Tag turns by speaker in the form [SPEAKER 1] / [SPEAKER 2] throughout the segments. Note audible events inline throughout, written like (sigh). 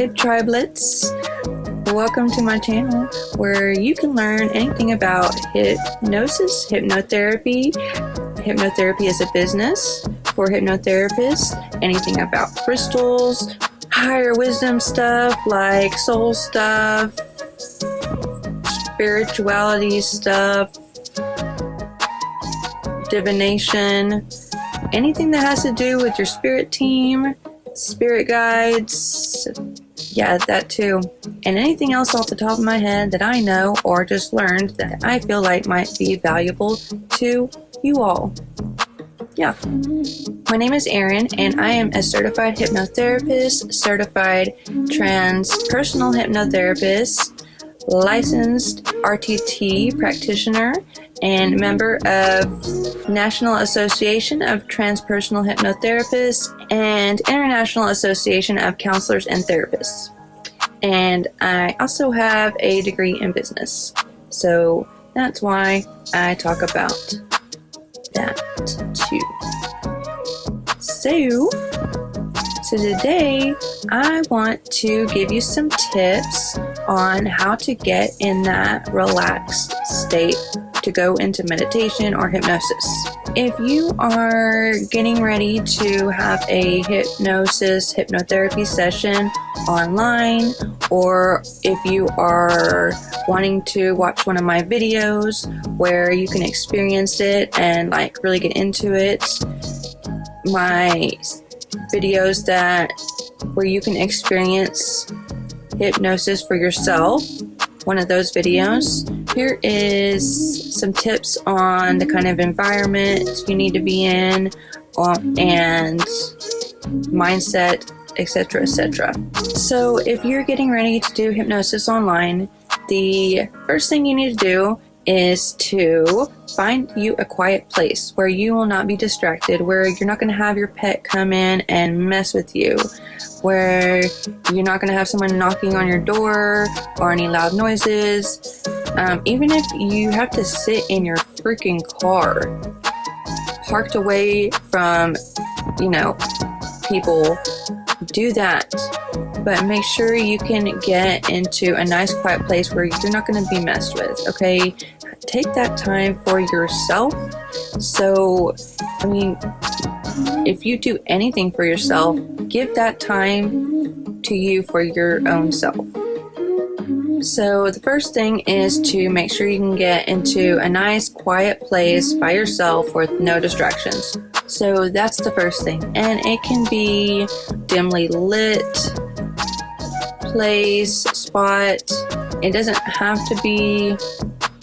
[SPEAKER 1] Tribe Tribelets. Welcome to my channel where you can learn anything about hypnosis, hypnotherapy, hypnotherapy as a business for hypnotherapists, anything about crystals, higher wisdom stuff like soul stuff, spirituality stuff, divination, anything that has to do with your spirit team, spirit guides, yeah, that too. And anything else off the top of my head that I know or just learned that I feel like might be valuable to you all. Yeah. My name is Erin, and I am a certified hypnotherapist, certified transpersonal hypnotherapist, licensed RTT practitioner, and member of National Association of Transpersonal Hypnotherapists and International Association of Counselors and Therapists. And I also have a degree in business. So that's why I talk about that too. So, so today I want to give you some tips on how to get in that relaxed state to go into meditation or hypnosis. If you are getting ready to have a hypnosis hypnotherapy session online, or if you are wanting to watch one of my videos where you can experience it and like really get into it, my videos that where you can experience hypnosis for yourself one of those videos. Here is some tips on the kind of environment you need to be in um, and mindset, etc., etc. So, if you're getting ready to do hypnosis online, the first thing you need to do is to find you a quiet place where you will not be distracted, where you're not going to have your pet come in and mess with you, where you're not going to have someone knocking on your door or any loud noises. Um, even if you have to sit in your freaking car, parked away from, you know, people, do that. But make sure you can get into a nice quiet place where you're not going to be messed with, okay? Take that time for yourself. So, I mean, if you do anything for yourself, give that time to you for your own self. So, the first thing is to make sure you can get into a nice quiet place by yourself with no distractions. So, that's the first thing. And it can be dimly lit, place, spot. It doesn't have to be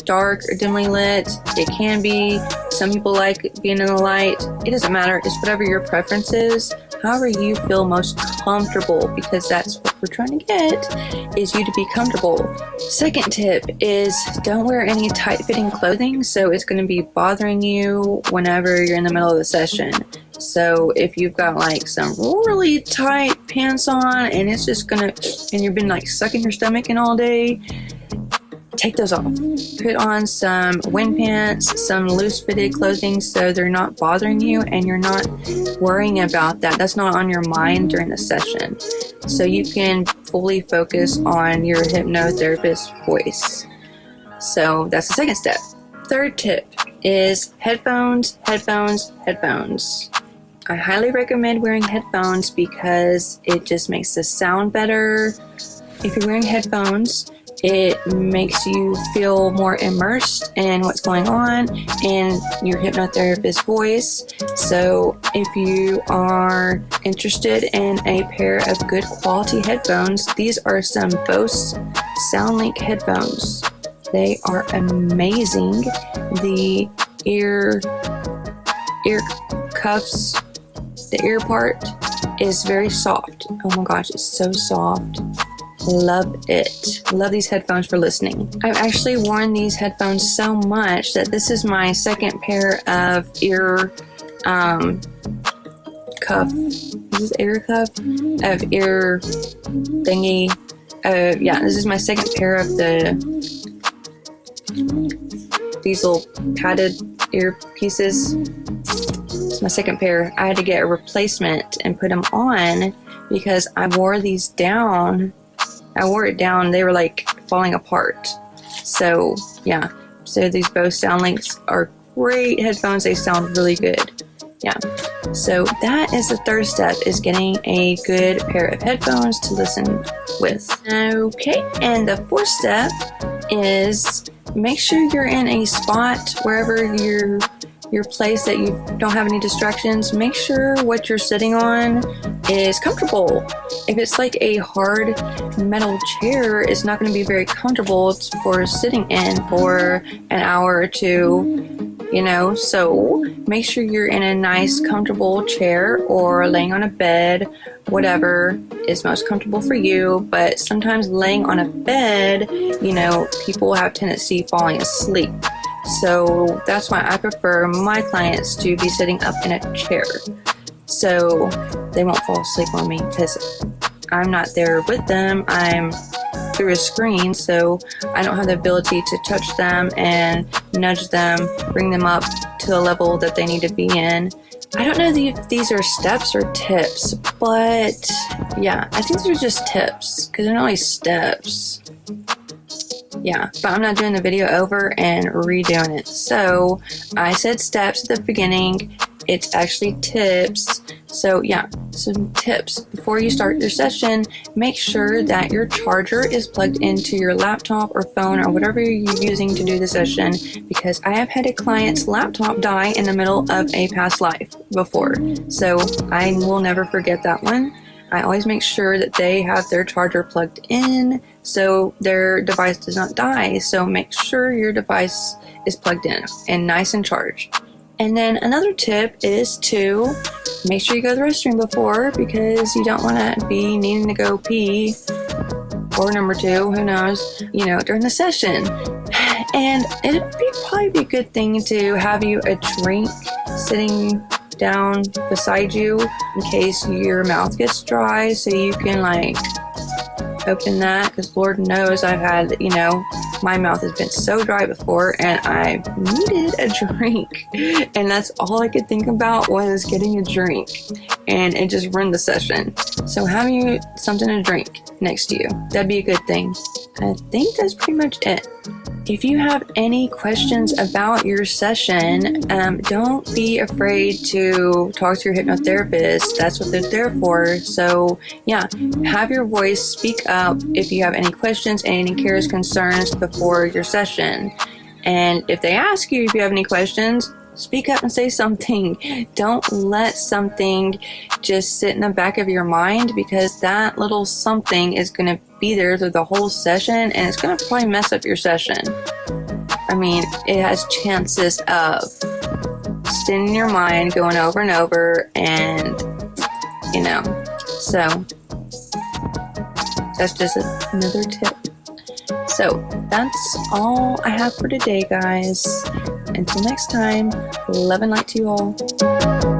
[SPEAKER 1] dark or dimly lit. It can be. Some people like being in the light. It doesn't matter. It's whatever your preference is. However you feel most comfortable because that's what we're trying to get is you to be comfortable. Second tip is don't wear any tight fitting clothing so it's going to be bothering you whenever you're in the middle of the session. So if you've got like some really tight pants on and it's just gonna, and you've been like sucking your stomach in all day, take those off. Put on some wind pants, some loose fitted clothing so they're not bothering you and you're not worrying about that. That's not on your mind during the session. So you can fully focus on your hypnotherapist voice. So that's the second step. Third tip is headphones, headphones, headphones. I highly recommend wearing headphones because it just makes the sound better. If you're wearing headphones, it makes you feel more immersed in what's going on in your hypnotherapist voice. So, if you are interested in a pair of good quality headphones, these are some Bose SoundLink headphones. They are amazing. The ear ear cuffs the ear part is very soft. Oh my gosh, it's so soft. Love it. Love these headphones for listening. I've actually worn these headphones so much that this is my second pair of ear um, cuff. This is this ear cuff? Of ear thingy. Uh, yeah, this is my second pair of the these little padded ear pieces. It's my second pair. I had to get a replacement and put them on because I wore these down. I wore it down, they were like falling apart. So, yeah. So these Bose SoundLinks are great headphones. They sound really good. Yeah. So that is the third step is getting a good pair of headphones to listen with. Okay. And the fourth step is make sure you're in a spot wherever you're your place that you don't have any distractions, make sure what you're sitting on is comfortable. If it's like a hard metal chair, it's not going to be very comfortable for sitting in for an hour or two, you know. So make sure you're in a nice, comfortable chair or laying on a bed, whatever is most comfortable for you. But sometimes laying on a bed, you know, people have tendency falling asleep. So that's why I prefer my clients to be sitting up in a chair. So they won't fall asleep on me because I'm not there with them. I'm through a screen, so I don't have the ability to touch them and nudge them, bring them up to the level that they need to be in. I don't know if these are steps or tips, but yeah, I think they're just tips because they're not like steps yeah, but I'm not doing the video over and redoing it. So I said steps at the beginning. It's actually tips. So yeah, some tips. Before you start your session, make sure that your charger is plugged into your laptop or phone or whatever you're using to do the session because I have had a client's laptop die in the middle of a past life before. So I will never forget that one. I always make sure that they have their charger plugged in so their device does not die. So make sure your device is plugged in and nice and charged. And then another tip is to make sure you go to the restroom before because you don't want to be needing to go pee or number two, who knows, you know, during the session. (sighs) And it'd be probably be a good thing to have you a drink sitting down beside you in case your mouth gets dry so you can like open that because Lord knows I've had, you know, my mouth has been so dry before and I needed a (laughs) drink. And that's all I could think about was getting a drink. And it just ruined the session. So having you something to drink next to you, that'd be a good thing. I think that's pretty much it. If you have any questions about your session, um, don't be afraid to talk to your hypnotherapist. That's what they're there for. So, yeah, have your voice speak up if you have any questions, any cares, concerns before your session. And if they ask you if you have any questions, speak up and say something. Don't let something just sit in the back of your mind because that little something is going to be there through the whole session and it's going to probably mess up your session. I mean, it has chances of staying in your mind, going over and over, and you know, so that's just another tip. So that's all I have for today, guys. Until next time, love and light to you all.